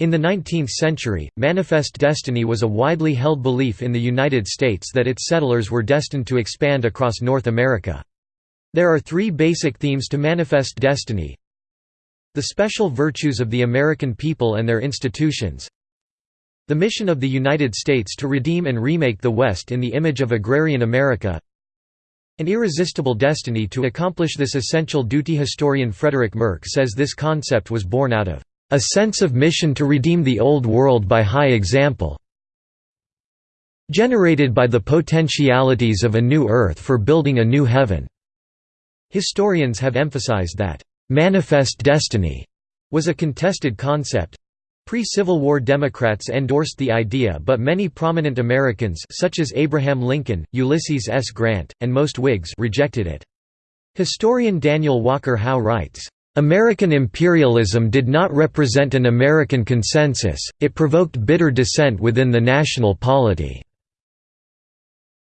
In the 19th century, manifest destiny was a widely held belief in the United States that its settlers were destined to expand across North America. There are three basic themes to manifest destiny. The special virtues of the American people and their institutions. The mission of the United States to redeem and remake the West in the image of agrarian America. An irresistible destiny to accomplish this essential duty Historian Frederick Merk says this concept was born out of a sense of mission to redeem the old world by high example generated by the potentialities of a new earth for building a new heaven." Historians have emphasized that, "...manifest destiny," was a contested concept. Pre-Civil War Democrats endorsed the idea but many prominent Americans such as Abraham Lincoln, Ulysses S. Grant, and most Whigs rejected it. Historian Daniel Walker Howe writes, American imperialism did not represent an American consensus, it provoked bitter dissent within the national polity.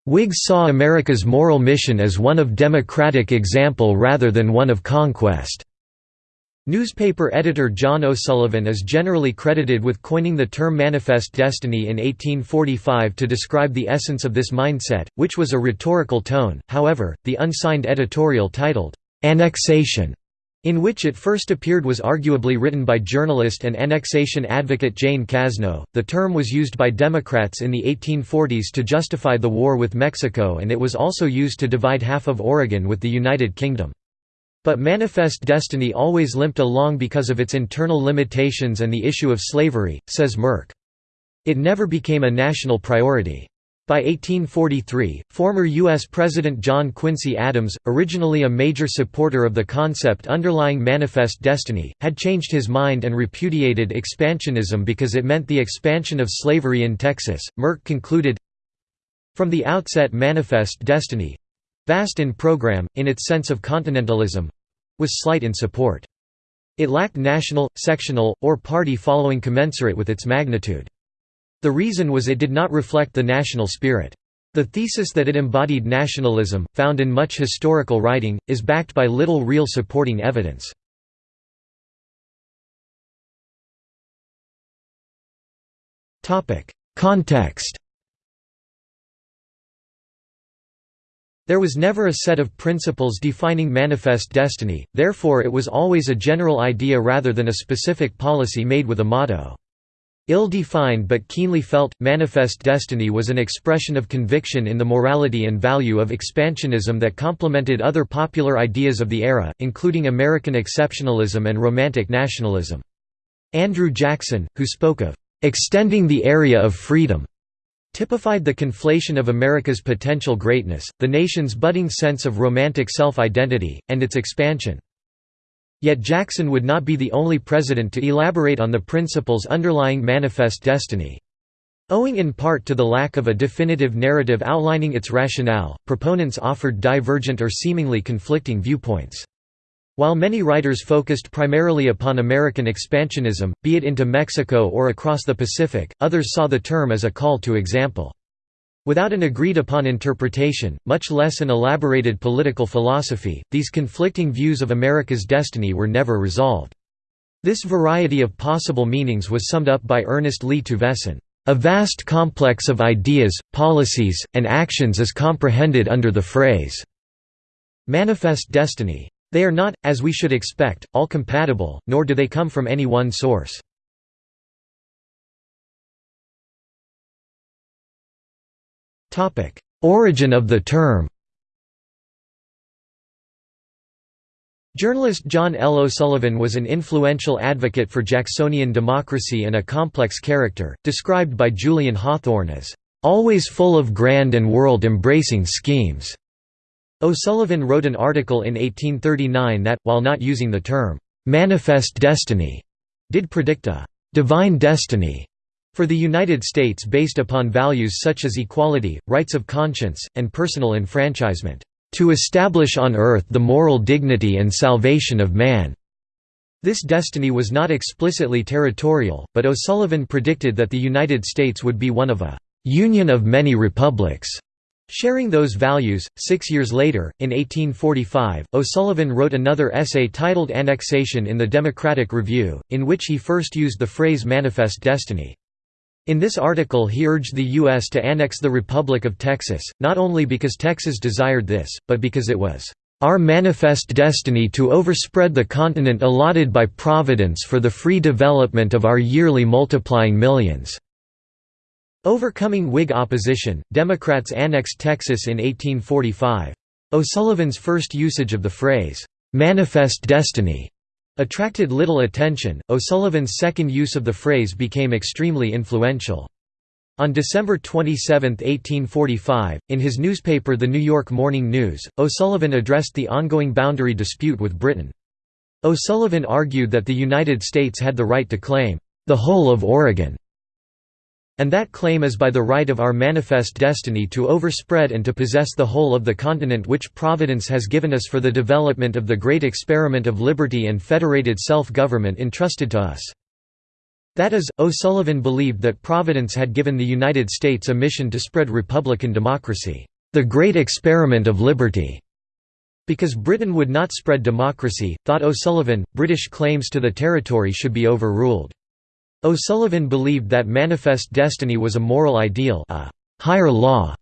Whigs saw America's moral mission as one of democratic example rather than one of conquest. Newspaper editor John O'Sullivan is generally credited with coining the term manifest destiny in 1845 to describe the essence of this mindset, which was a rhetorical tone. However, the unsigned editorial titled, Annexation in which it first appeared was arguably written by journalist and annexation advocate Jane Cazneau. The term was used by Democrats in the 1840s to justify the war with Mexico and it was also used to divide half of Oregon with the United Kingdom. But Manifest Destiny always limped along because of its internal limitations and the issue of slavery, says Merk. It never became a national priority. By 1843, former U.S. President John Quincy Adams, originally a major supporter of the concept underlying Manifest Destiny, had changed his mind and repudiated expansionism because it meant the expansion of slavery in Texas. Merk concluded From the outset, Manifest Destiny vast in program, in its sense of continentalism was slight in support. It lacked national, sectional, or party following commensurate with its magnitude. The reason was it did not reflect the national spirit. The thesis that it embodied nationalism, found in much historical writing, is backed by little real supporting evidence. Context There was never a set of principles defining manifest destiny, therefore it was always a general idea rather than a specific policy made with a motto. Ill-defined but keenly felt, manifest destiny was an expression of conviction in the morality and value of expansionism that complemented other popular ideas of the era, including American exceptionalism and Romantic nationalism. Andrew Jackson, who spoke of "...extending the area of freedom," typified the conflation of America's potential greatness, the nation's budding sense of romantic self-identity, and its expansion. Yet Jackson would not be the only president to elaborate on the principles underlying Manifest Destiny. Owing in part to the lack of a definitive narrative outlining its rationale, proponents offered divergent or seemingly conflicting viewpoints. While many writers focused primarily upon American expansionism, be it into Mexico or across the Pacific, others saw the term as a call to example. Without an agreed-upon interpretation, much less an elaborated political philosophy, these conflicting views of America's destiny were never resolved. This variety of possible meanings was summed up by Ernest Lee Tuveson, "...a vast complex of ideas, policies, and actions is comprehended under the phrase manifest destiny. They are not, as we should expect, all compatible, nor do they come from any one source. Origin of the term Journalist John L. O'Sullivan was an influential advocate for Jacksonian democracy and a complex character, described by Julian Hawthorne as, "...always full of grand and world-embracing schemes." O'Sullivan wrote an article in 1839 that, while not using the term, "...manifest destiny," did predict a "...divine destiny." For the United States based upon values such as equality, rights of conscience, and personal enfranchisement, "...to establish on earth the moral dignity and salvation of man." This destiny was not explicitly territorial, but O'Sullivan predicted that the United States would be one of a "...union of many republics." Sharing those values, six years later, in 1845, O'Sullivan wrote another essay titled Annexation in the Democratic Review, in which he first used the phrase manifest destiny. In this article he urged the U.S. to annex the Republic of Texas, not only because Texas desired this, but because it was our manifest destiny to overspread the continent allotted by Providence for the free development of our yearly multiplying millions." Overcoming Whig opposition, Democrats annexed Texas in 1845. O'Sullivan's first usage of the phrase, "'manifest destiny' attracted little attention, O'Sullivan's second use of the phrase became extremely influential. On December 27, 1845, in his newspaper The New York Morning News, O'Sullivan addressed the ongoing boundary dispute with Britain. O'Sullivan argued that the United States had the right to claim, "...the whole of Oregon", and that claim is by the right of our manifest destiny to overspread and to possess the whole of the continent which Providence has given us for the development of the great experiment of liberty and federated self-government entrusted to us. That is, O'Sullivan believed that Providence had given the United States a mission to spread republican democracy, the great experiment of liberty. Because Britain would not spread democracy, thought O'Sullivan, British claims to the territory should be overruled. O'Sullivan believed that manifest destiny was a moral ideal a higher law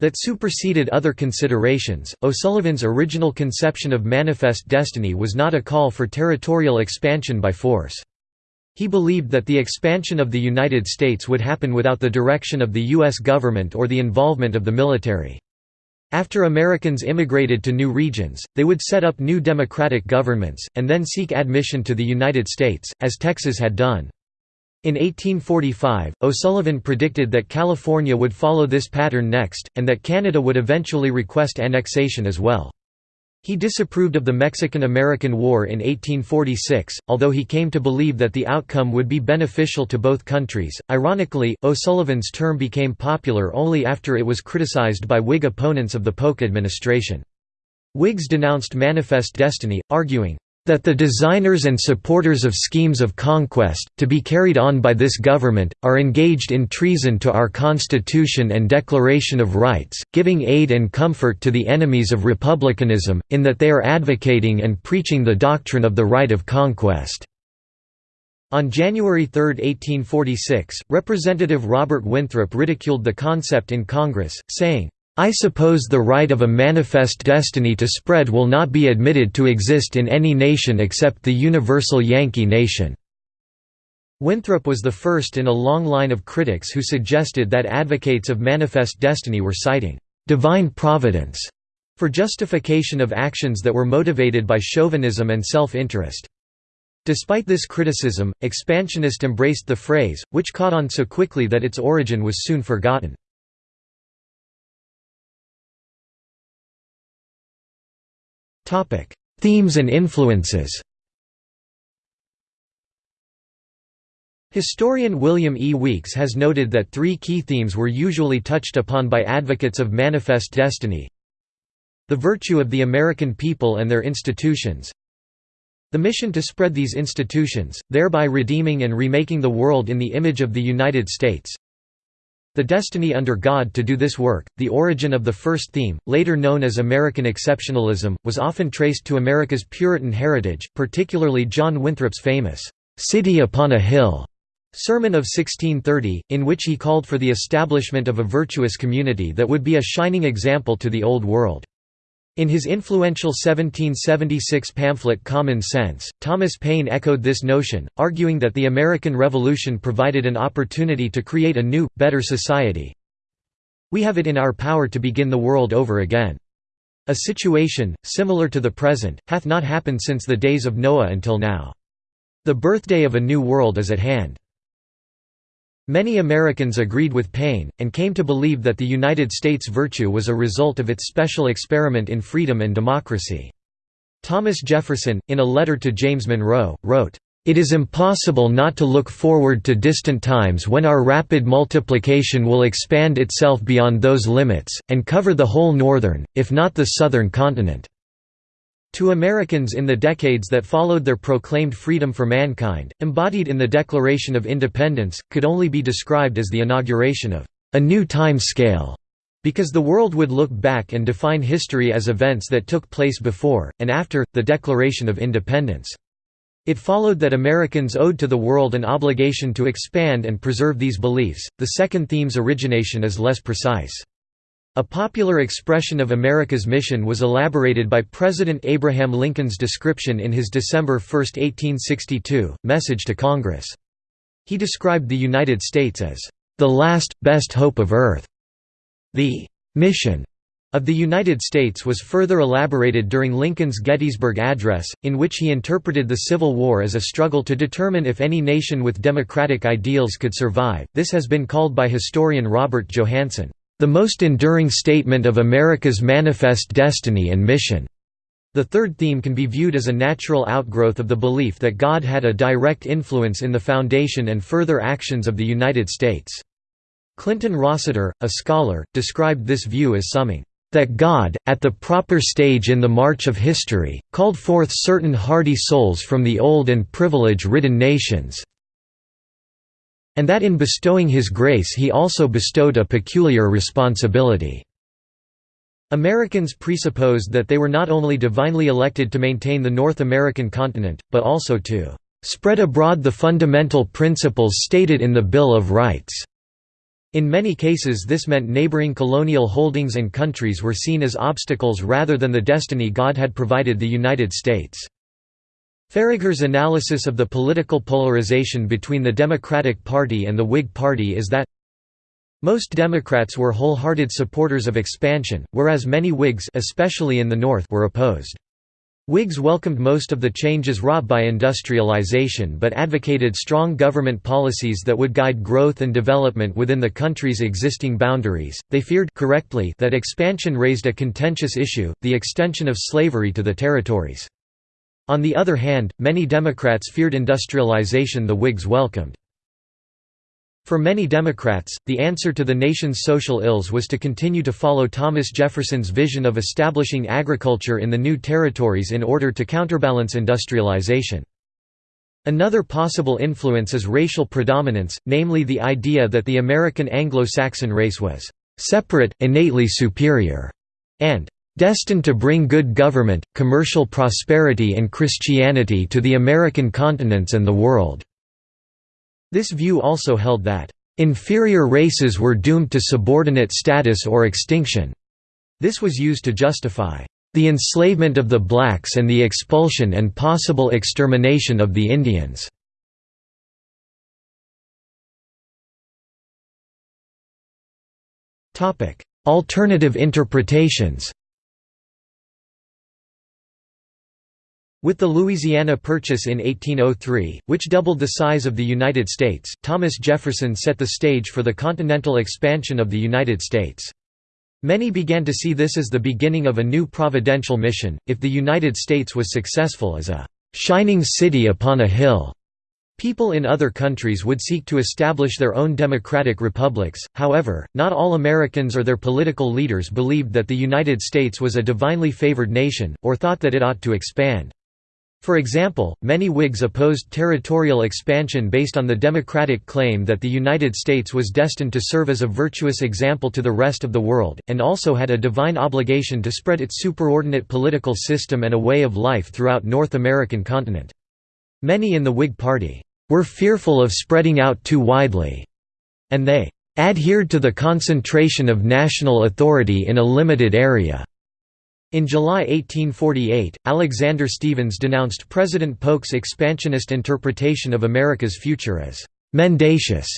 that superseded other considerations. O'Sullivan's original conception of manifest destiny was not a call for territorial expansion by force. He believed that the expansion of the United States would happen without the direction of the U.S. government or the involvement of the military. After Americans immigrated to new regions, they would set up new democratic governments, and then seek admission to the United States, as Texas had done. In 1845, O'Sullivan predicted that California would follow this pattern next, and that Canada would eventually request annexation as well. He disapproved of the Mexican–American War in 1846, although he came to believe that the outcome would be beneficial to both countries. Ironically, O'Sullivan's term became popular only after it was criticized by Whig opponents of the Polk administration. Whigs denounced Manifest Destiny, arguing, that the designers and supporters of schemes of conquest, to be carried on by this government, are engaged in treason to our Constitution and Declaration of Rights, giving aid and comfort to the enemies of republicanism, in that they are advocating and preaching the doctrine of the right of conquest." On January 3, 1846, Representative Robert Winthrop ridiculed the concept in Congress, saying, I suppose the right of a manifest destiny to spread will not be admitted to exist in any nation except the universal Yankee nation." Winthrop was the first in a long line of critics who suggested that advocates of manifest destiny were citing «divine providence» for justification of actions that were motivated by chauvinism and self-interest. Despite this criticism, expansionists embraced the phrase, which caught on so quickly that its origin was soon forgotten. Themes and influences Historian William E. Weeks has noted that three key themes were usually touched upon by advocates of manifest destiny. The virtue of the American people and their institutions. The mission to spread these institutions, thereby redeeming and remaking the world in the image of the United States. The destiny under God to do this work, the origin of the first theme, later known as American exceptionalism, was often traced to America's Puritan heritage, particularly John Winthrop's famous, "'City upon a Hill' sermon of 1630, in which he called for the establishment of a virtuous community that would be a shining example to the Old World. In his influential 1776 pamphlet Common Sense, Thomas Paine echoed this notion, arguing that the American Revolution provided an opportunity to create a new, better society. We have it in our power to begin the world over again. A situation, similar to the present, hath not happened since the days of Noah until now. The birthday of a new world is at hand. Many Americans agreed with Paine, and came to believe that the United States' virtue was a result of its special experiment in freedom and democracy. Thomas Jefferson, in a letter to James Monroe, wrote, "...it is impossible not to look forward to distant times when our rapid multiplication will expand itself beyond those limits, and cover the whole northern, if not the southern continent." To Americans in the decades that followed their proclaimed freedom for mankind, embodied in the Declaration of Independence, could only be described as the inauguration of a new time scale. Because the world would look back and define history as events that took place before, and after, the Declaration of Independence. It followed that Americans owed to the world an obligation to expand and preserve these beliefs. The second theme's origination is less precise. A popular expression of America's mission was elaborated by President Abraham Lincoln's description in his December 1, 1862, message to Congress. He described the United States as, "...the last, best hope of Earth." The "...mission." of the United States was further elaborated during Lincoln's Gettysburg Address, in which he interpreted the Civil War as a struggle to determine if any nation with democratic ideals could survive. This has been called by historian Robert Johannsen, the most enduring statement of America's manifest destiny and mission. The third theme can be viewed as a natural outgrowth of the belief that God had a direct influence in the foundation and further actions of the United States. Clinton Rossiter, a scholar, described this view as summing that God, at the proper stage in the march of history, called forth certain hardy souls from the old and privilege-ridden nations, and that in bestowing his grace he also bestowed a peculiar responsibility." Americans presupposed that they were not only divinely elected to maintain the North American continent, but also to "...spread abroad the fundamental principles stated in the Bill of Rights." In many cases this meant neighboring colonial holdings and countries were seen as obstacles rather than the destiny God had provided the United States. Faragher's analysis of the political polarization between the Democratic Party and the Whig Party is that most Democrats were wholehearted supporters of expansion, whereas many Whigs especially in the North were opposed. Whigs welcomed most of the changes wrought by industrialization but advocated strong government policies that would guide growth and development within the country's existing boundaries. They feared correctly that expansion raised a contentious issue, the extension of slavery to the territories. On the other hand, many Democrats feared industrialization the Whigs welcomed. For many Democrats, the answer to the nation's social ills was to continue to follow Thomas Jefferson's vision of establishing agriculture in the new territories in order to counterbalance industrialization. Another possible influence is racial predominance, namely the idea that the American Anglo-Saxon race was «separate, innately superior» and «destined to bring good government, commercial prosperity and Christianity to the American continents and the world». This view also held that, "...inferior races were doomed to subordinate status or extinction." This was used to justify, "...the enslavement of the blacks and the expulsion and possible extermination of the Indians." Alternative interpretations With the Louisiana Purchase in 1803, which doubled the size of the United States, Thomas Jefferson set the stage for the continental expansion of the United States. Many began to see this as the beginning of a new providential mission, if the United States was successful as a «shining city upon a hill». People in other countries would seek to establish their own democratic republics, however, not all Americans or their political leaders believed that the United States was a divinely favored nation, or thought that it ought to expand. For example, many Whigs opposed territorial expansion based on the democratic claim that the United States was destined to serve as a virtuous example to the rest of the world, and also had a divine obligation to spread its superordinate political system and a way of life throughout North American continent. Many in the Whig Party were fearful of spreading out too widely, and they adhered to the concentration of national authority in a limited area. In July 1848, Alexander Stephens denounced President Polk's expansionist interpretation of America's future as «mendacious».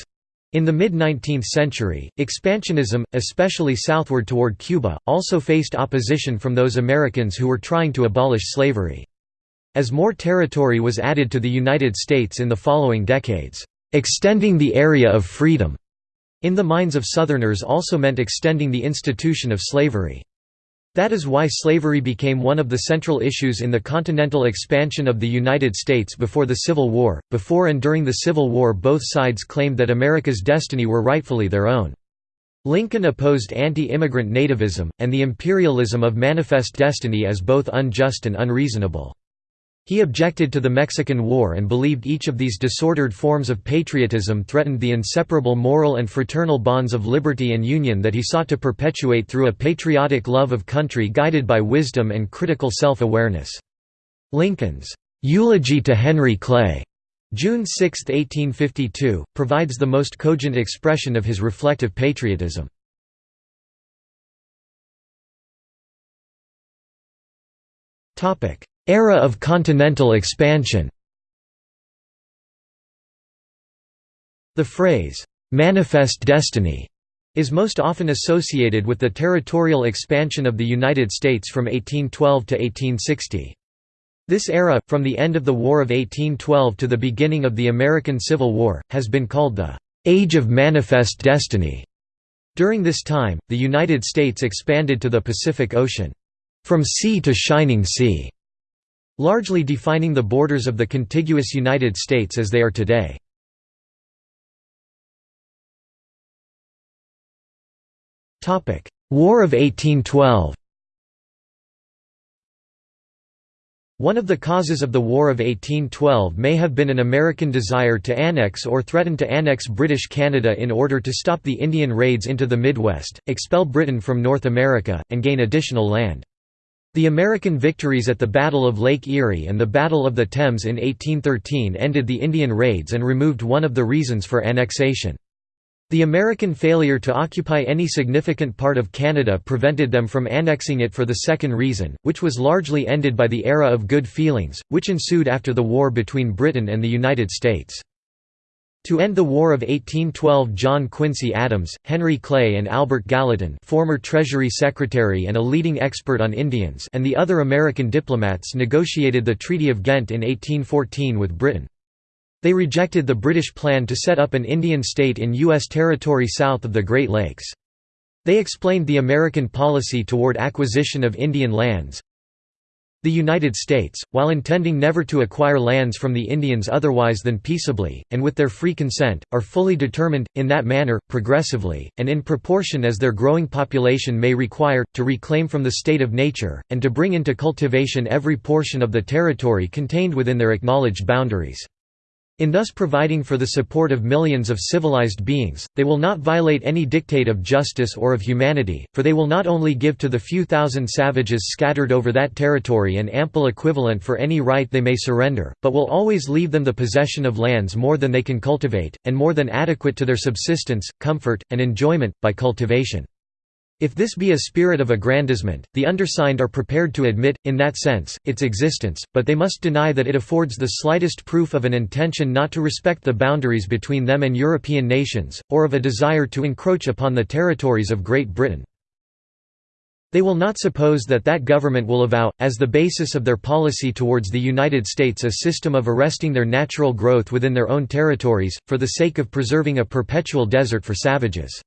In the mid-19th century, expansionism, especially southward toward Cuba, also faced opposition from those Americans who were trying to abolish slavery. As more territory was added to the United States in the following decades, "...extending the area of freedom," in the minds of Southerners also meant extending the institution of slavery. That is why slavery became one of the central issues in the continental expansion of the United States before the Civil War. Before and during the Civil War, both sides claimed that America's destiny were rightfully their own. Lincoln opposed anti-immigrant nativism, and the imperialism of manifest destiny as both unjust and unreasonable. He objected to the Mexican War and believed each of these disordered forms of patriotism threatened the inseparable moral and fraternal bonds of liberty and union that he sought to perpetuate through a patriotic love of country guided by wisdom and critical self-awareness. Lincoln's "'Eulogy to Henry Clay' June 6, 1852, provides the most cogent expression of his reflective patriotism. Era of continental expansion The phrase, "'Manifest Destiny' is most often associated with the territorial expansion of the United States from 1812 to 1860. This era, from the end of the War of 1812 to the beginning of the American Civil War, has been called the "'Age of Manifest Destiny'". During this time, the United States expanded to the Pacific Ocean, "'from sea to shining sea' largely defining the borders of the contiguous United States as they are today. War of 1812 One of the causes of the War of 1812 may have been an American desire to annex or threaten to annex British Canada in order to stop the Indian raids into the Midwest, expel Britain from North America, and gain additional land. The American victories at the Battle of Lake Erie and the Battle of the Thames in 1813 ended the Indian raids and removed one of the reasons for annexation. The American failure to occupy any significant part of Canada prevented them from annexing it for the second reason, which was largely ended by the era of good feelings, which ensued after the war between Britain and the United States. To end the War of 1812 John Quincy Adams, Henry Clay and Albert Gallatin former Treasury Secretary and a leading expert on Indians and the other American diplomats negotiated the Treaty of Ghent in 1814 with Britain. They rejected the British plan to set up an Indian state in U.S. territory south of the Great Lakes. They explained the American policy toward acquisition of Indian lands, the United States, while intending never to acquire lands from the Indians otherwise than peaceably, and with their free consent, are fully determined, in that manner, progressively, and in proportion as their growing population may require, to reclaim from the state of nature, and to bring into cultivation every portion of the territory contained within their acknowledged boundaries. In thus providing for the support of millions of civilized beings, they will not violate any dictate of justice or of humanity, for they will not only give to the few thousand savages scattered over that territory an ample equivalent for any right they may surrender, but will always leave them the possession of lands more than they can cultivate, and more than adequate to their subsistence, comfort, and enjoyment, by cultivation. If this be a spirit of aggrandizement, the undersigned are prepared to admit, in that sense, its existence, but they must deny that it affords the slightest proof of an intention not to respect the boundaries between them and European nations, or of a desire to encroach upon the territories of Great Britain. They will not suppose that that government will avow, as the basis of their policy towards the United States a system of arresting their natural growth within their own territories, for the sake of preserving a perpetual desert for savages.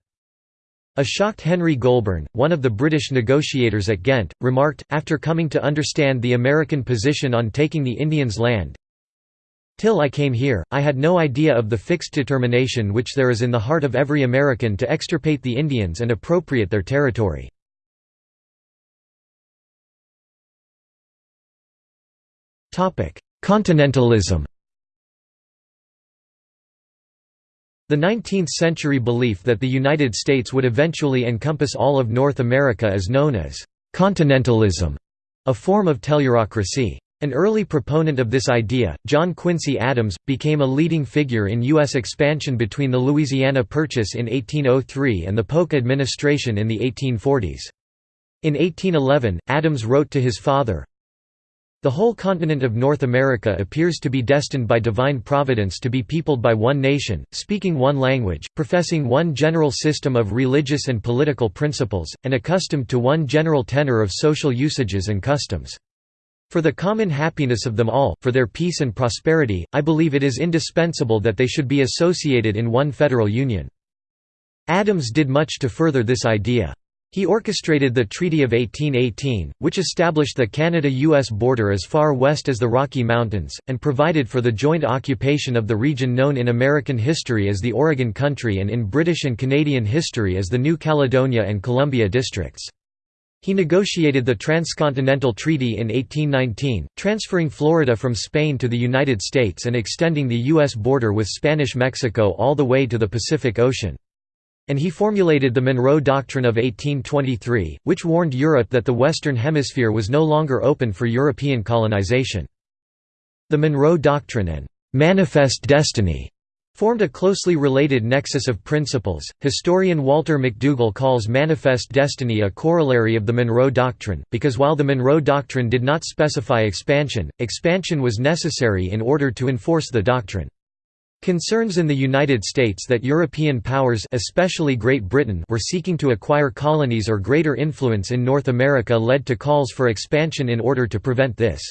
A shocked Henry Goulburn, one of the British negotiators at Ghent, remarked, after coming to understand the American position on taking the Indians' land, Till I came here, I had no idea of the fixed determination which there is in the heart of every American to extirpate the Indians and appropriate their territory. Continentalism The 19th-century belief that the United States would eventually encompass all of North America is known as «continentalism», a form of tellurocracy. An early proponent of this idea, John Quincy Adams, became a leading figure in U.S. expansion between the Louisiana Purchase in 1803 and the Polk administration in the 1840s. In 1811, Adams wrote to his father, the whole continent of North America appears to be destined by divine providence to be peopled by one nation, speaking one language, professing one general system of religious and political principles, and accustomed to one general tenor of social usages and customs. For the common happiness of them all, for their peace and prosperity, I believe it is indispensable that they should be associated in one federal union. Adams did much to further this idea. He orchestrated the Treaty of 1818, which established the Canada-US border as far west as the Rocky Mountains, and provided for the joint occupation of the region known in American history as the Oregon Country and in British and Canadian history as the New Caledonia and Columbia districts. He negotiated the Transcontinental Treaty in 1819, transferring Florida from Spain to the United States and extending the U.S. border with Spanish Mexico all the way to the Pacific Ocean. And he formulated the Monroe Doctrine of 1823, which warned Europe that the Western Hemisphere was no longer open for European colonization. The Monroe Doctrine and «manifest destiny» formed a closely related nexus of principles. Historian Walter McDougall calls manifest destiny a corollary of the Monroe Doctrine, because while the Monroe Doctrine did not specify expansion, expansion was necessary in order to enforce the doctrine. Concerns in the United States that European powers especially Great Britain were seeking to acquire colonies or greater influence in North America led to calls for expansion in order to prevent this.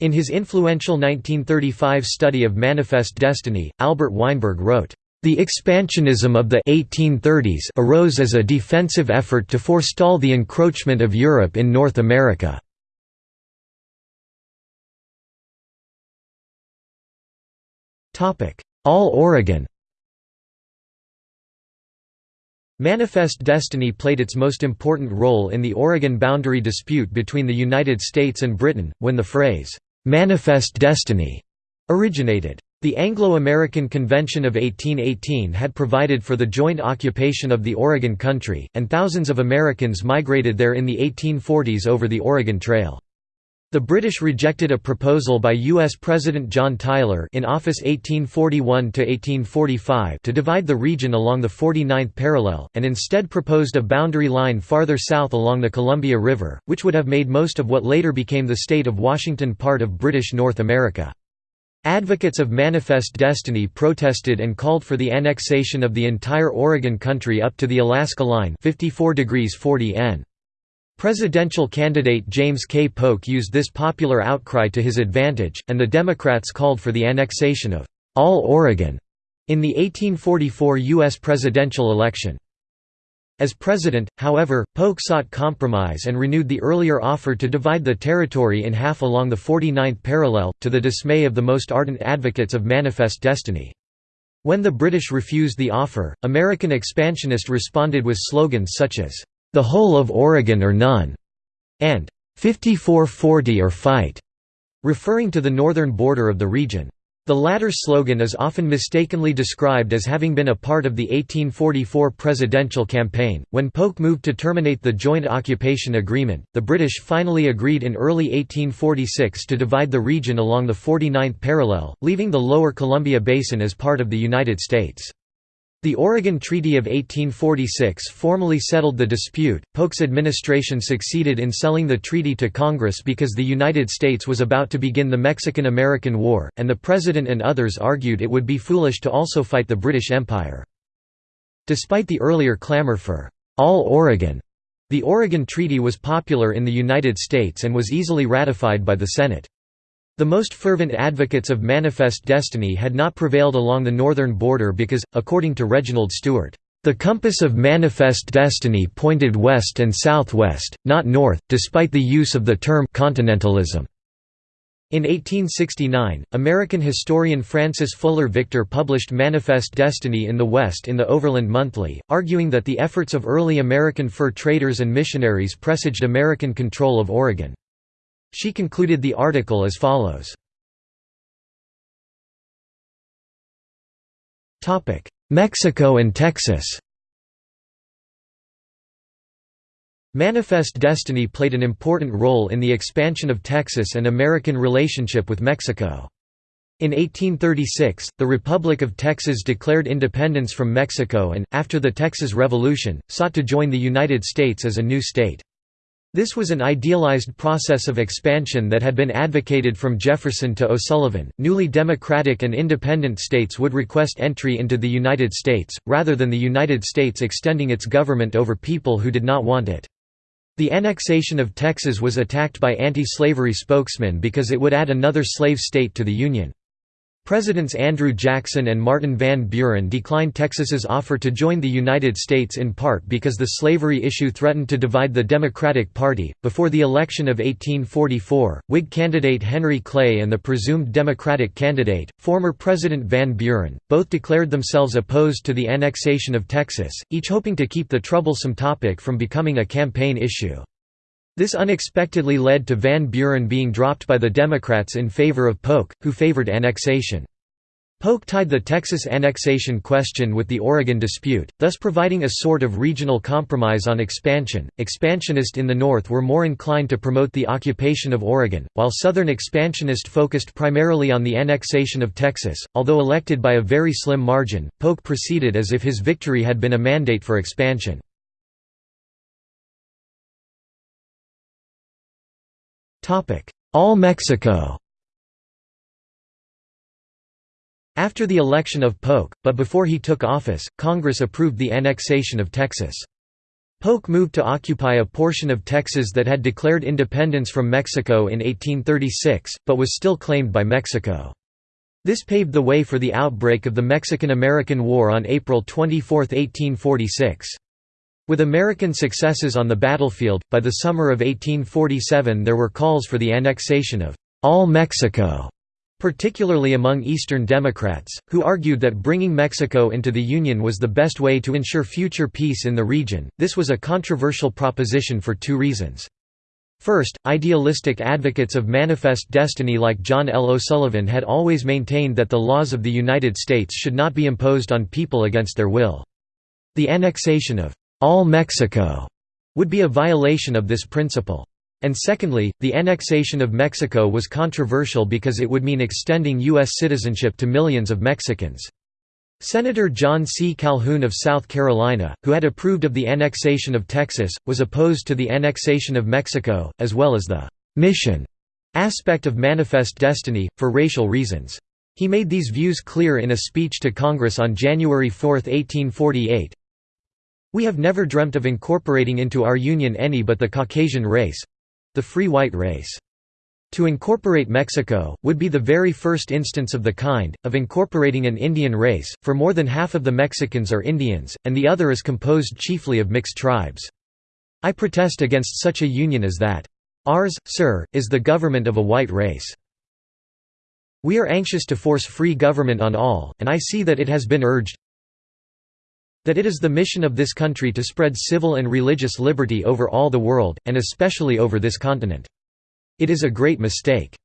In his influential 1935 study of Manifest Destiny, Albert Weinberg wrote, "...the expansionism of the 1830s arose as a defensive effort to forestall the encroachment of Europe in North America." All Oregon Manifest Destiny played its most important role in the Oregon boundary dispute between the United States and Britain, when the phrase, "'Manifest Destiny' originated. The Anglo-American Convention of 1818 had provided for the joint occupation of the Oregon Country, and thousands of Americans migrated there in the 1840s over the Oregon Trail. The British rejected a proposal by U.S. President John Tyler in office 1841–1845 to divide the region along the 49th parallel, and instead proposed a boundary line farther south along the Columbia River, which would have made most of what later became the state of Washington part of British North America. Advocates of Manifest Destiny protested and called for the annexation of the entire Oregon country up to the Alaska Line 54 degrees 40 N. Presidential candidate James K. Polk used this popular outcry to his advantage, and the Democrats called for the annexation of all Oregon in the 1844 U.S. presidential election. As president, however, Polk sought compromise and renewed the earlier offer to divide the territory in half along the 49th parallel, to the dismay of the most ardent advocates of Manifest Destiny. When the British refused the offer, American expansionists responded with slogans such as, the whole of Oregon or none, and 5440 or fight, referring to the northern border of the region. The latter slogan is often mistakenly described as having been a part of the 1844 presidential campaign. When Polk moved to terminate the Joint Occupation Agreement, the British finally agreed in early 1846 to divide the region along the 49th parallel, leaving the lower Columbia Basin as part of the United States. The Oregon Treaty of 1846 formally settled the dispute. Polk's administration succeeded in selling the treaty to Congress because the United States was about to begin the Mexican American War, and the President and others argued it would be foolish to also fight the British Empire. Despite the earlier clamor for all Oregon, the Oregon Treaty was popular in the United States and was easily ratified by the Senate. The most fervent advocates of Manifest Destiny had not prevailed along the northern border because, according to Reginald Stuart, "...the compass of Manifest Destiny pointed west and southwest, not north, despite the use of the term continentalism." In 1869, American historian Frances Fuller Victor published Manifest Destiny in the West in the Overland Monthly, arguing that the efforts of early American fur traders and missionaries presaged American control of Oregon. She concluded the article as follows. Mexico and Texas Manifest Destiny played an important role in the expansion of Texas and American relationship with Mexico. In 1836, the Republic of Texas declared independence from Mexico and, after the Texas Revolution, sought to join the United States as a new state. This was an idealized process of expansion that had been advocated from Jefferson to O'Sullivan. Newly democratic and independent states would request entry into the United States, rather than the United States extending its government over people who did not want it. The annexation of Texas was attacked by anti-slavery spokesmen because it would add another slave state to the Union. Presidents Andrew Jackson and Martin Van Buren declined Texas's offer to join the United States in part because the slavery issue threatened to divide the Democratic Party. Before the election of 1844, Whig candidate Henry Clay and the presumed Democratic candidate, former President Van Buren, both declared themselves opposed to the annexation of Texas, each hoping to keep the troublesome topic from becoming a campaign issue. This unexpectedly led to Van Buren being dropped by the Democrats in favor of Polk, who favored annexation. Polk tied the Texas annexation question with the Oregon dispute, thus providing a sort of regional compromise on expansion. Expansionists in the North were more inclined to promote the occupation of Oregon, while Southern expansionists focused primarily on the annexation of Texas. Although elected by a very slim margin, Polk proceeded as if his victory had been a mandate for expansion. All Mexico After the election of Polk, but before he took office, Congress approved the annexation of Texas. Polk moved to occupy a portion of Texas that had declared independence from Mexico in 1836, but was still claimed by Mexico. This paved the way for the outbreak of the Mexican–American War on April 24, 1846. With American successes on the battlefield, by the summer of 1847 there were calls for the annexation of all Mexico particularly among Eastern Democrats, who argued that bringing Mexico into the Union was the best way to ensure future peace in the region. This was a controversial proposition for two reasons. First, idealistic advocates of manifest destiny like John L. O'Sullivan had always maintained that the laws of the United States should not be imposed on people against their will. The annexation of all Mexico would be a violation of this principle. And secondly, the annexation of Mexico was controversial because it would mean extending U.S. citizenship to millions of Mexicans. Senator John C. Calhoun of South Carolina, who had approved of the annexation of Texas, was opposed to the annexation of Mexico, as well as the «mission» aspect of Manifest Destiny, for racial reasons. He made these views clear in a speech to Congress on January 4, 1848. We have never dreamt of incorporating into our union any but the Caucasian race, the free white race. To incorporate Mexico, would be the very first instance of the kind, of incorporating an Indian race, for more than half of the Mexicans are Indians, and the other is composed chiefly of mixed tribes. I protest against such a union as that. Ours, sir, is the government of a white race. We are anxious to force free government on all, and I see that it has been urged, that it is the mission of this country to spread civil and religious liberty over all the world, and especially over this continent. It is a great mistake.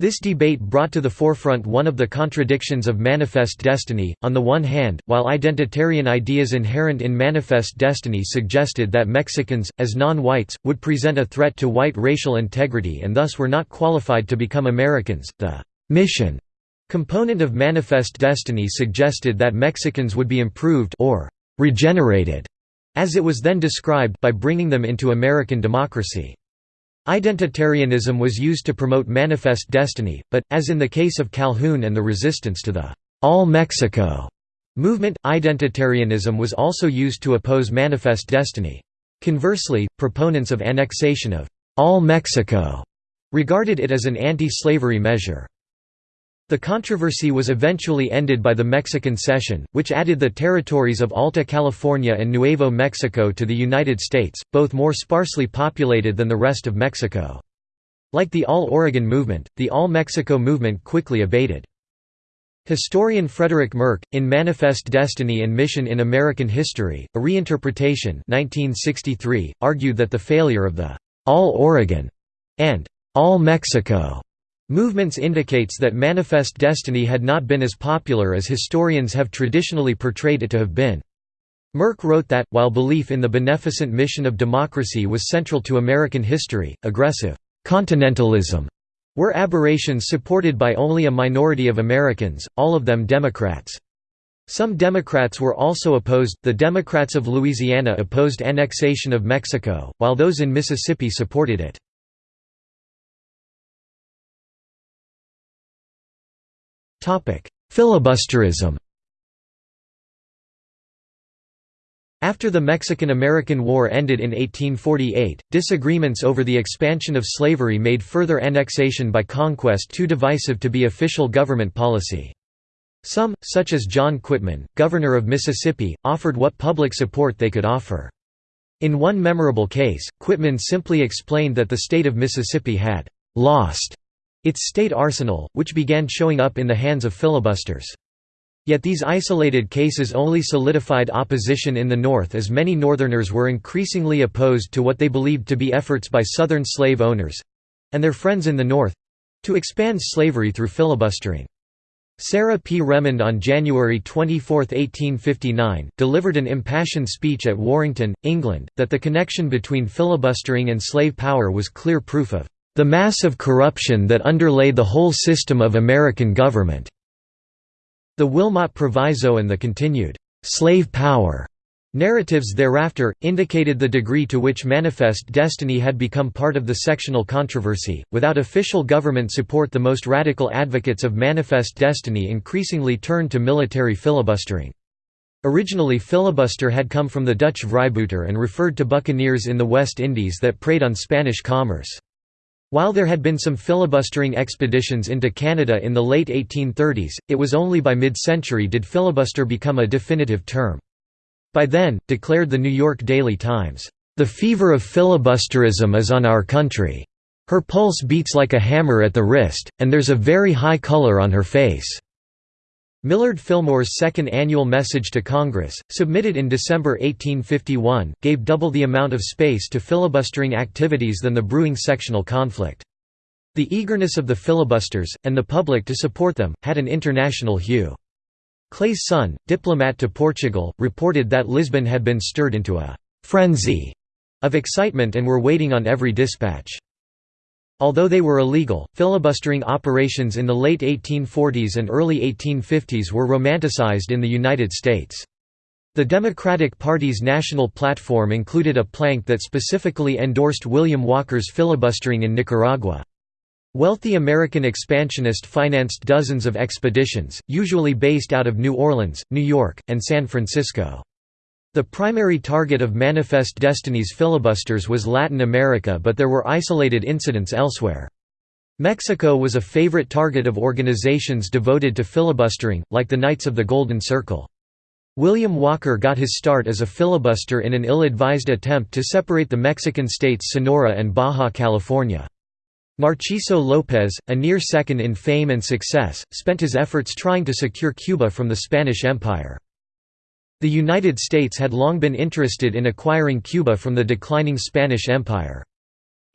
This debate brought to the forefront one of the contradictions of Manifest Destiny. On the one hand, while identitarian ideas inherent in Manifest Destiny suggested that Mexicans, as non whites, would present a threat to white racial integrity and thus were not qualified to become Americans, the mission Component of Manifest Destiny suggested that Mexicans would be improved or regenerated, as it was then described, by bringing them into American democracy. Identitarianism was used to promote Manifest Destiny, but, as in the case of Calhoun and the resistance to the All Mexico movement, identitarianism was also used to oppose Manifest Destiny. Conversely, proponents of annexation of All Mexico regarded it as an anti-slavery measure. The controversy was eventually ended by the Mexican Cession, which added the territories of Alta California and Nuevo Mexico to the United States, both more sparsely populated than the rest of Mexico. Like the All-Oregon movement, the All-Mexico movement quickly abated. Historian Frederick Merk, in Manifest Destiny and Mission in American History, a reinterpretation 1963, argued that the failure of the All-Oregon and All-Mexico Movements indicates that Manifest Destiny had not been as popular as historians have traditionally portrayed it to have been. Merk wrote that, while belief in the beneficent mission of democracy was central to American history, aggressive «continentalism» were aberrations supported by only a minority of Americans, all of them Democrats. Some Democrats were also opposed, the Democrats of Louisiana opposed annexation of Mexico, while those in Mississippi supported it. Filibusterism After the Mexican–American War ended in 1848, disagreements over the expansion of slavery made further annexation by conquest too divisive to be official government policy. Some, such as John Quitman, governor of Mississippi, offered what public support they could offer. In one memorable case, Quitman simply explained that the state of Mississippi had «lost» its state arsenal, which began showing up in the hands of filibusters. Yet these isolated cases only solidified opposition in the North as many Northerners were increasingly opposed to what they believed to be efforts by Southern slave owners—and their friends in the North—to expand slavery through filibustering. Sarah P. Remond on January 24, 1859, delivered an impassioned speech at Warrington, England, that the connection between filibustering and slave power was clear proof of the mass of corruption that underlay the whole system of American government. The Wilmot Proviso and the continued slave power narratives thereafter, indicated the degree to which Manifest Destiny had become part of the sectional controversy. Without official government support, the most radical advocates of Manifest Destiny increasingly turned to military filibustering. Originally, filibuster had come from the Dutch vrybuiter and referred to buccaneers in the West Indies that preyed on Spanish commerce. While there had been some filibustering expeditions into Canada in the late 1830s, it was only by mid-century did filibuster become a definitive term. By then, declared the New York Daily Times, "...the fever of filibusterism is on our country. Her pulse beats like a hammer at the wrist, and there's a very high color on her face." Millard Fillmore's second annual message to Congress, submitted in December 1851, gave double the amount of space to filibustering activities than the brewing sectional conflict. The eagerness of the filibusters, and the public to support them, had an international hue. Clay's son, diplomat to Portugal, reported that Lisbon had been stirred into a «frenzy» of excitement and were waiting on every dispatch. Although they were illegal, filibustering operations in the late 1840s and early 1850s were romanticized in the United States. The Democratic Party's national platform included a plank that specifically endorsed William Walker's filibustering in Nicaragua. Wealthy American expansionists financed dozens of expeditions, usually based out of New Orleans, New York, and San Francisco. The primary target of Manifest Destiny's filibusters was Latin America but there were isolated incidents elsewhere. Mexico was a favorite target of organizations devoted to filibustering, like the Knights of the Golden Circle. William Walker got his start as a filibuster in an ill-advised attempt to separate the Mexican states Sonora and Baja California. Narciso López, a near second in fame and success, spent his efforts trying to secure Cuba from the Spanish Empire. The United States had long been interested in acquiring Cuba from the declining Spanish Empire.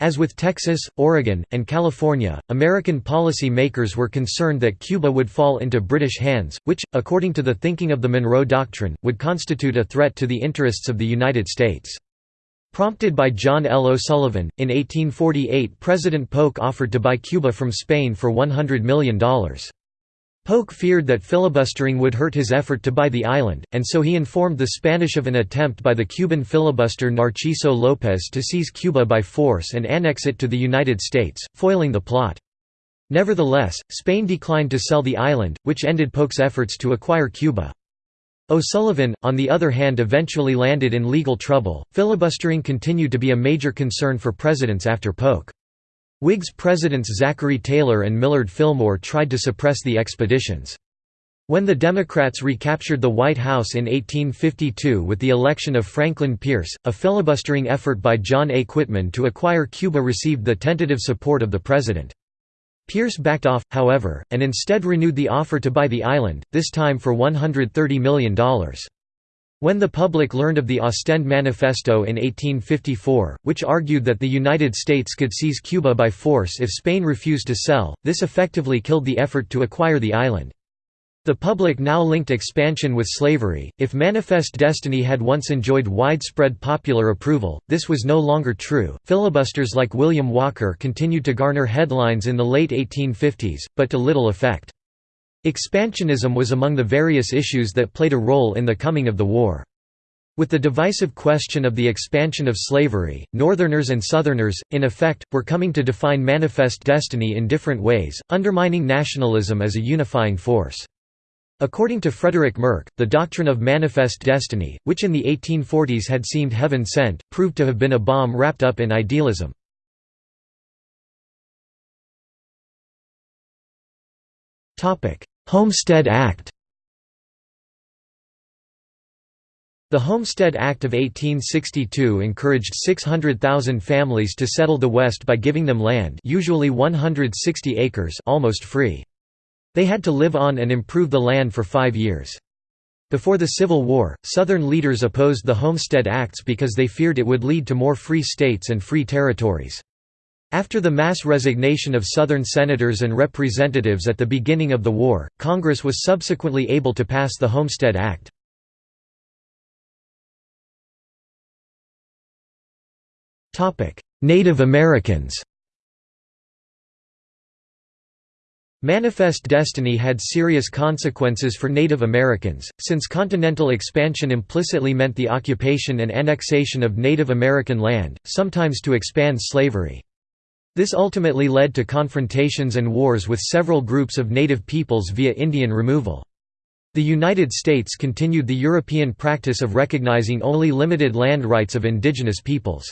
As with Texas, Oregon, and California, American policy makers were concerned that Cuba would fall into British hands, which, according to the thinking of the Monroe Doctrine, would constitute a threat to the interests of the United States. Prompted by John L. O'Sullivan, in 1848 President Polk offered to buy Cuba from Spain for $100 million. Polk feared that filibustering would hurt his effort to buy the island, and so he informed the Spanish of an attempt by the Cuban filibuster Narciso López to seize Cuba by force and annex it to the United States, foiling the plot. Nevertheless, Spain declined to sell the island, which ended Polk's efforts to acquire Cuba. O'Sullivan, on the other hand eventually landed in legal trouble. Filibustering continued to be a major concern for presidents after Polk. Whigs Presidents Zachary Taylor and Millard Fillmore tried to suppress the expeditions. When the Democrats recaptured the White House in 1852 with the election of Franklin Pierce, a filibustering effort by John A. Quitman to acquire Cuba received the tentative support of the president. Pierce backed off, however, and instead renewed the offer to buy the island, this time for $130 million. When the public learned of the Ostend Manifesto in 1854, which argued that the United States could seize Cuba by force if Spain refused to sell, this effectively killed the effort to acquire the island. The public now linked expansion with slavery. If Manifest Destiny had once enjoyed widespread popular approval, this was no longer true. Filibusters like William Walker continued to garner headlines in the late 1850s, but to little effect. Expansionism was among the various issues that played a role in the coming of the war. With the divisive question of the expansion of slavery, Northerners and Southerners, in effect, were coming to define manifest destiny in different ways, undermining nationalism as a unifying force. According to Frederick Merk, the doctrine of manifest destiny, which in the 1840s had seemed heaven-sent, proved to have been a bomb wrapped up in idealism. Homestead Act The Homestead Act of 1862 encouraged 600,000 families to settle the West by giving them land usually 160 acres almost free. They had to live on and improve the land for five years. Before the Civil War, Southern leaders opposed the Homestead Acts because they feared it would lead to more free states and free territories. After the mass resignation of Southern senators and representatives at the beginning of the war, Congress was subsequently able to pass the Homestead Act. Native Americans Manifest Destiny had serious consequences for Native Americans, since continental expansion implicitly meant the occupation and annexation of Native American land, sometimes to expand slavery. This ultimately led to confrontations and wars with several groups of native peoples via Indian removal. The United States continued the European practice of recognizing only limited land rights of indigenous peoples.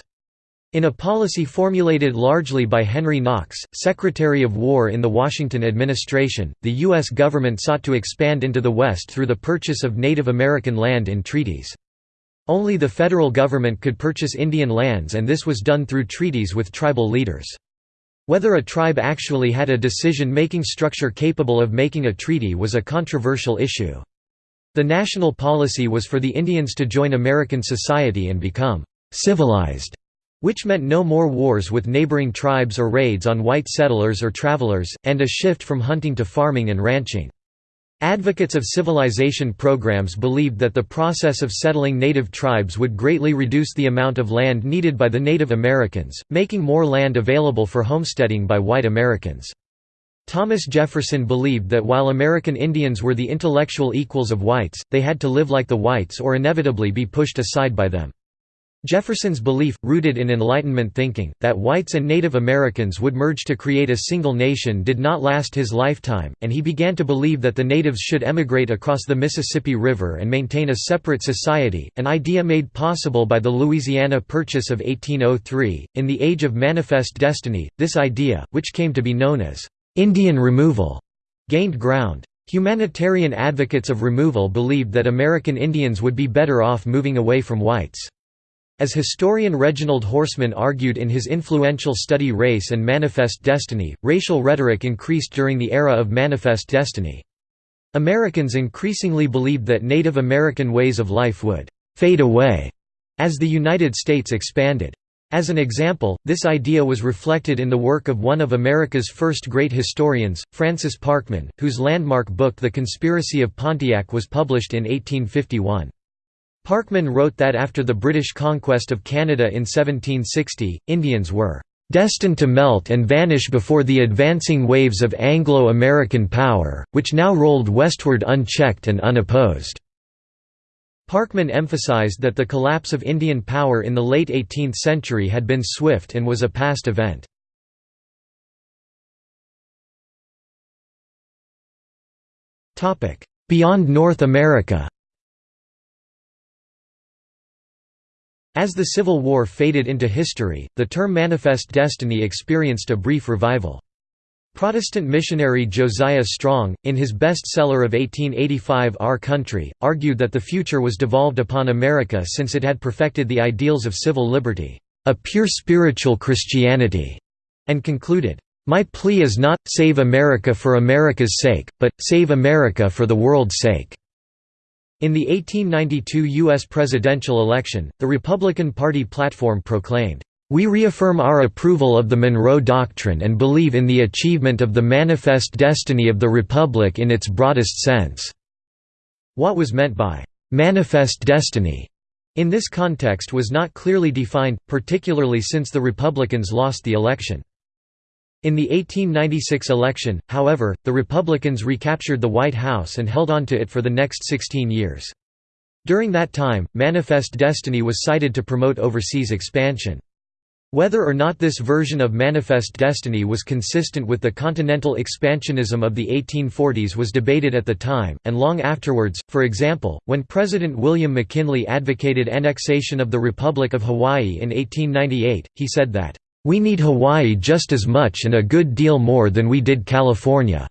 In a policy formulated largely by Henry Knox, Secretary of War in the Washington administration, the U.S. government sought to expand into the West through the purchase of Native American land in treaties. Only the federal government could purchase Indian lands and this was done through treaties with tribal leaders. Whether a tribe actually had a decision-making structure capable of making a treaty was a controversial issue. The national policy was for the Indians to join American society and become «civilized», which meant no more wars with neighboring tribes or raids on white settlers or travelers, and a shift from hunting to farming and ranching. Advocates of civilization programs believed that the process of settling native tribes would greatly reduce the amount of land needed by the Native Americans, making more land available for homesteading by white Americans. Thomas Jefferson believed that while American Indians were the intellectual equals of whites, they had to live like the whites or inevitably be pushed aside by them. Jefferson's belief, rooted in Enlightenment thinking, that whites and Native Americans would merge to create a single nation did not last his lifetime, and he began to believe that the natives should emigrate across the Mississippi River and maintain a separate society, an idea made possible by the Louisiana Purchase of 1803. In the Age of Manifest Destiny, this idea, which came to be known as Indian removal, gained ground. Humanitarian advocates of removal believed that American Indians would be better off moving away from whites. As historian Reginald Horsman argued in his influential study Race and Manifest Destiny, racial rhetoric increased during the era of Manifest Destiny. Americans increasingly believed that Native American ways of life would «fade away» as the United States expanded. As an example, this idea was reflected in the work of one of America's first great historians, Francis Parkman, whose landmark book The Conspiracy of Pontiac was published in 1851. Parkman wrote that after the British conquest of Canada in 1760, Indians were "...destined to melt and vanish before the advancing waves of Anglo-American power, which now rolled westward unchecked and unopposed." Parkman emphasized that the collapse of Indian power in the late 18th century had been swift and was a past event. Beyond North America As the Civil War faded into history, the term Manifest Destiny experienced a brief revival. Protestant missionary Josiah Strong, in his bestseller of 1885 Our Country, argued that the future was devolved upon America since it had perfected the ideals of civil liberty, a pure spiritual Christianity, and concluded, "...my plea is not, save America for America's sake, but, save America for the world's sake." In the 1892 U.S. presidential election, the Republican Party platform proclaimed, "...we reaffirm our approval of the Monroe Doctrine and believe in the achievement of the manifest destiny of the Republic in its broadest sense." What was meant by "...manifest destiny?" in this context was not clearly defined, particularly since the Republicans lost the election. In the 1896 election, however, the Republicans recaptured the White House and held on to it for the next 16 years. During that time, Manifest Destiny was cited to promote overseas expansion. Whether or not this version of Manifest Destiny was consistent with the continental expansionism of the 1840s was debated at the time, and long afterwards, for example, when President William McKinley advocated annexation of the Republic of Hawaii in 1898, he said that, we need Hawaii just as much and a good deal more than we did California.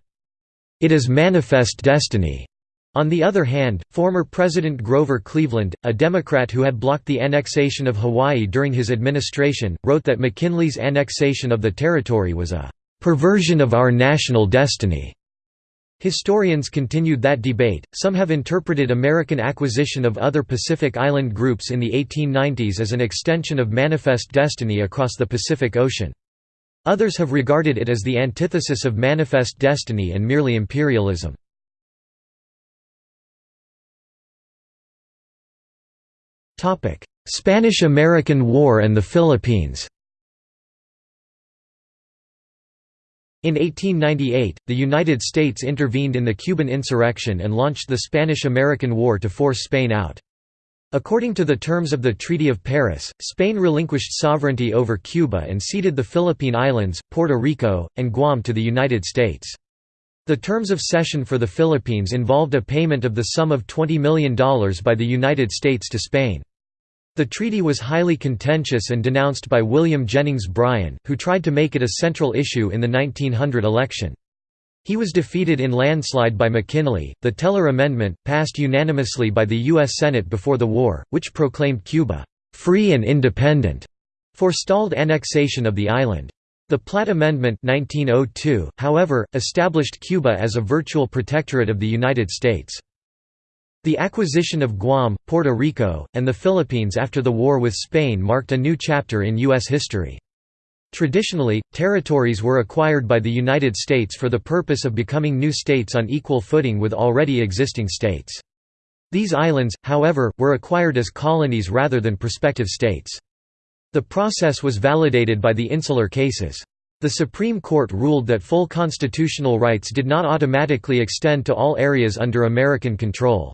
It is manifest destiny." On the other hand, former President Grover Cleveland, a Democrat who had blocked the annexation of Hawaii during his administration, wrote that McKinley's annexation of the territory was a "...perversion of our national destiny." Historians continued that debate. Some have interpreted American acquisition of other Pacific Island groups in the 1890s as an extension of Manifest Destiny across the Pacific Ocean. Others have regarded it as the antithesis of Manifest Destiny and merely imperialism. Spanish–American War and the Philippines In 1898, the United States intervened in the Cuban insurrection and launched the Spanish–American War to force Spain out. According to the terms of the Treaty of Paris, Spain relinquished sovereignty over Cuba and ceded the Philippine Islands, Puerto Rico, and Guam to the United States. The terms of cession for the Philippines involved a payment of the sum of $20 million by the United States to Spain. The treaty was highly contentious and denounced by William Jennings Bryan, who tried to make it a central issue in the 1900 election. He was defeated in landslide by McKinley. The Teller Amendment, passed unanimously by the U.S. Senate before the war, which proclaimed Cuba free and independent, forestalled annexation of the island. The Platt Amendment 1902, however, established Cuba as a virtual protectorate of the United States. The acquisition of Guam, Puerto Rico, and the Philippines after the war with Spain marked a new chapter in U.S. history. Traditionally, territories were acquired by the United States for the purpose of becoming new states on equal footing with already existing states. These islands, however, were acquired as colonies rather than prospective states. The process was validated by the insular cases. The Supreme Court ruled that full constitutional rights did not automatically extend to all areas under American control.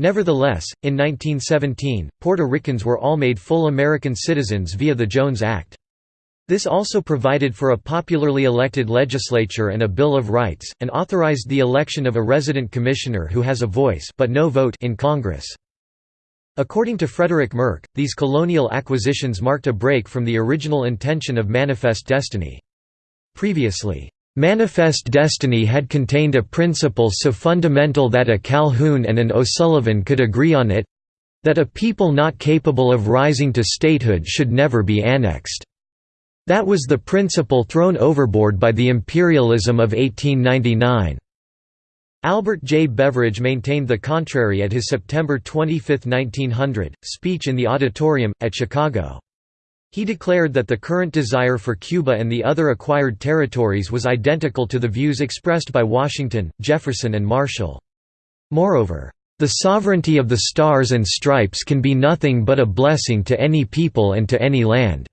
Nevertheless, in 1917, Puerto Ricans were all made full American citizens via the Jones Act. This also provided for a popularly elected legislature and a Bill of Rights, and authorized the election of a resident commissioner who has a voice but no vote in Congress. According to Frederick Merk, these colonial acquisitions marked a break from the original intention of Manifest Destiny. Previously, Manifest Destiny had contained a principle so fundamental that a Calhoun and an O'Sullivan could agree on it—that a people not capable of rising to statehood should never be annexed. That was the principle thrown overboard by the imperialism of 1899. Albert J. Beveridge maintained the contrary at his September 25, 1900, speech in the auditorium, at Chicago. He declared that the current desire for Cuba and the other acquired territories was identical to the views expressed by Washington, Jefferson and Marshall. Moreover, "...the sovereignty of the Stars and Stripes can be nothing but a blessing to any people and to any land."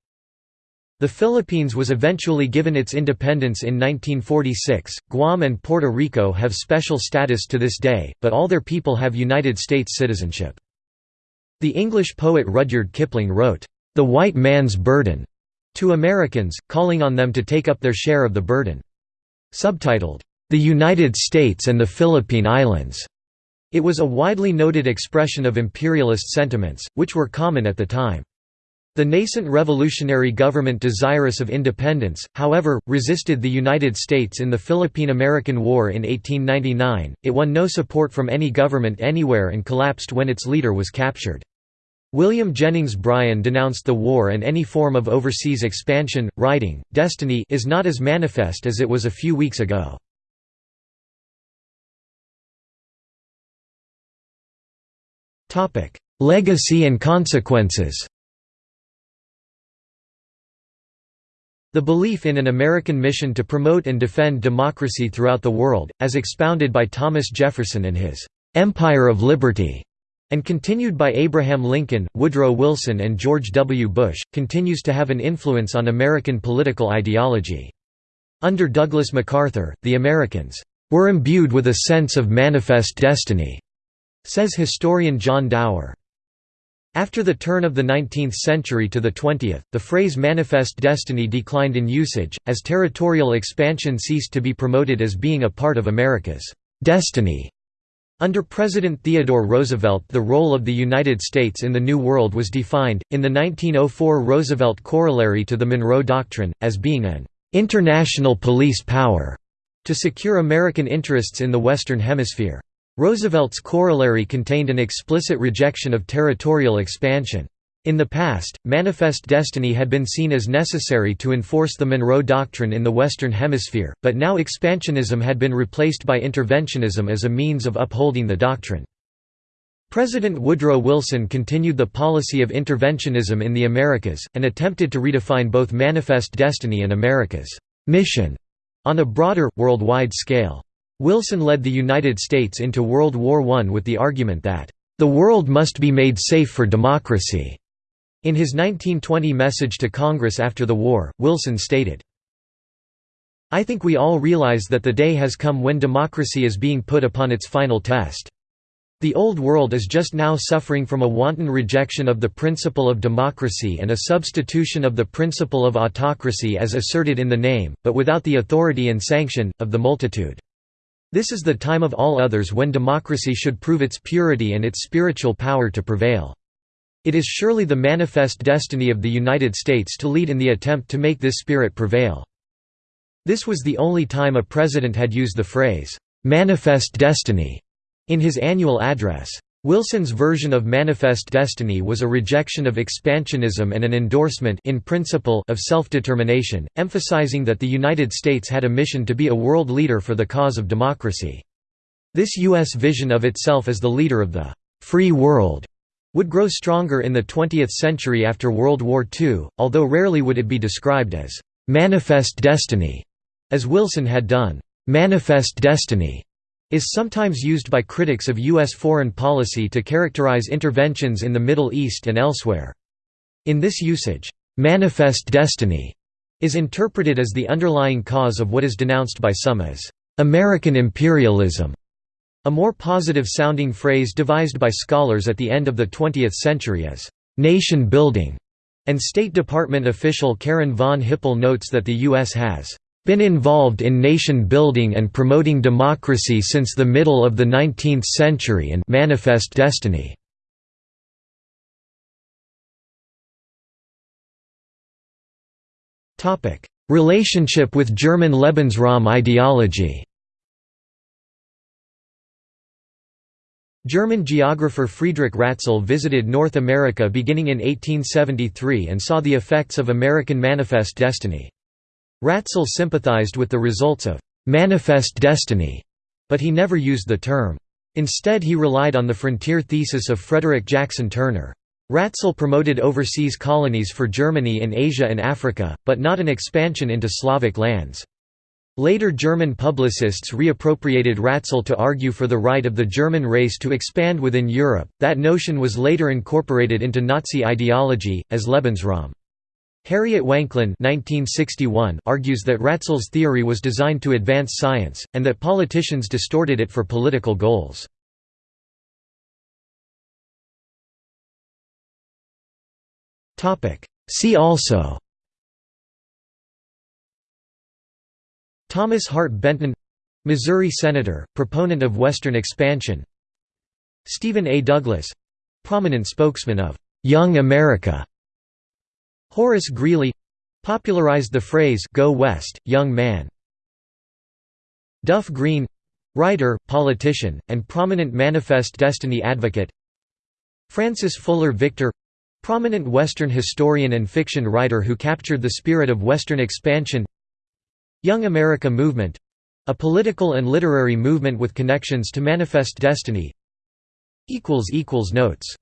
The Philippines was eventually given its independence in 1946. Guam and Puerto Rico have special status to this day, but all their people have United States citizenship. The English poet Rudyard Kipling wrote, the white man's burden, to Americans, calling on them to take up their share of the burden. Subtitled, The United States and the Philippine Islands. It was a widely noted expression of imperialist sentiments, which were common at the time. The nascent revolutionary government desirous of independence, however, resisted the United States in the Philippine–American War in 1899, it won no support from any government anywhere and collapsed when its leader was captured. William Jennings Bryan denounced the war and any form of overseas expansion, writing, Destiny is not as manifest as it was a few weeks ago. Legacy and consequences The belief in an American mission to promote and defend democracy throughout the world, as expounded by Thomas Jefferson in his "'Empire of Liberty' and continued by Abraham Lincoln, Woodrow Wilson and George W. Bush, continues to have an influence on American political ideology. Under Douglas MacArthur, the Americans were imbued with a sense of manifest destiny, says historian John Dower. After the turn of the 19th century to the 20th, the phrase manifest destiny declined in usage, as territorial expansion ceased to be promoted as being a part of America's destiny. Under President Theodore Roosevelt the role of the United States in the New World was defined, in the 1904 Roosevelt Corollary to the Monroe Doctrine, as being an "...international police power", to secure American interests in the Western Hemisphere. Roosevelt's corollary contained an explicit rejection of territorial expansion. In the past, Manifest Destiny had been seen as necessary to enforce the Monroe Doctrine in the Western Hemisphere, but now expansionism had been replaced by interventionism as a means of upholding the doctrine. President Woodrow Wilson continued the policy of interventionism in the Americas, and attempted to redefine both Manifest Destiny and America's mission on a broader, worldwide scale. Wilson led the United States into World War I with the argument that, "...the world must be made safe for democracy." In his 1920 message to Congress after the war, Wilson stated, I think we all realize that the day has come when democracy is being put upon its final test. The Old World is just now suffering from a wanton rejection of the principle of democracy and a substitution of the principle of autocracy as asserted in the name, but without the authority and sanction, of the multitude. This is the time of all others when democracy should prove its purity and its spiritual power to prevail. It is surely the manifest destiny of the United States to lead in the attempt to make this spirit prevail. This was the only time a president had used the phrase, "'manifest destiny' in his annual address. Wilson's version of Manifest Destiny was a rejection of expansionism and an endorsement in principle of self-determination, emphasizing that the United States had a mission to be a world leader for the cause of democracy. This U.S. vision of itself as the leader of the «free world» would grow stronger in the 20th century after World War II, although rarely would it be described as «manifest destiny», as Wilson had done. «Manifest destiny» is sometimes used by critics of U.S. foreign policy to characterize interventions in the Middle East and elsewhere. In this usage, «manifest destiny» is interpreted as the underlying cause of what is denounced by some as «American imperialism» A more positive-sounding phrase devised by scholars at the end of the 20th century is, "...nation building", and State Department official Karen von Hippel notes that the U.S. has been involved in nation building and promoting democracy since the middle of the 19th century and manifest destiny. Relationship with German Lebensraum ideology German geographer Friedrich Ratzel visited North America beginning in 1873 and saw the effects of American Manifest Destiny. Ratzel sympathized with the results of «manifest destiny», but he never used the term. Instead he relied on the frontier thesis of Frederick Jackson Turner. Ratzel promoted overseas colonies for Germany in Asia and Africa, but not an expansion into Slavic lands. Later German publicists reappropriated Ratzel to argue for the right of the German race to expand within Europe. That notion was later incorporated into Nazi ideology, as Lebensraum. Harriet Wanklyn argues that Ratzel's theory was designed to advance science, and that politicians distorted it for political goals. See also Thomas Hart Benton Missouri Senator, proponent of Western expansion. Stephen A. Douglas prominent spokesman of «Young America» Horace Greeley popularized the phrase «Go West, young man» Duff Green writer, politician, and prominent Manifest Destiny advocate. Frances Fuller Victor prominent Western historian and fiction writer who captured the spirit of Western expansion Young America Movement a political and literary movement with connections to Manifest Destiny. Notes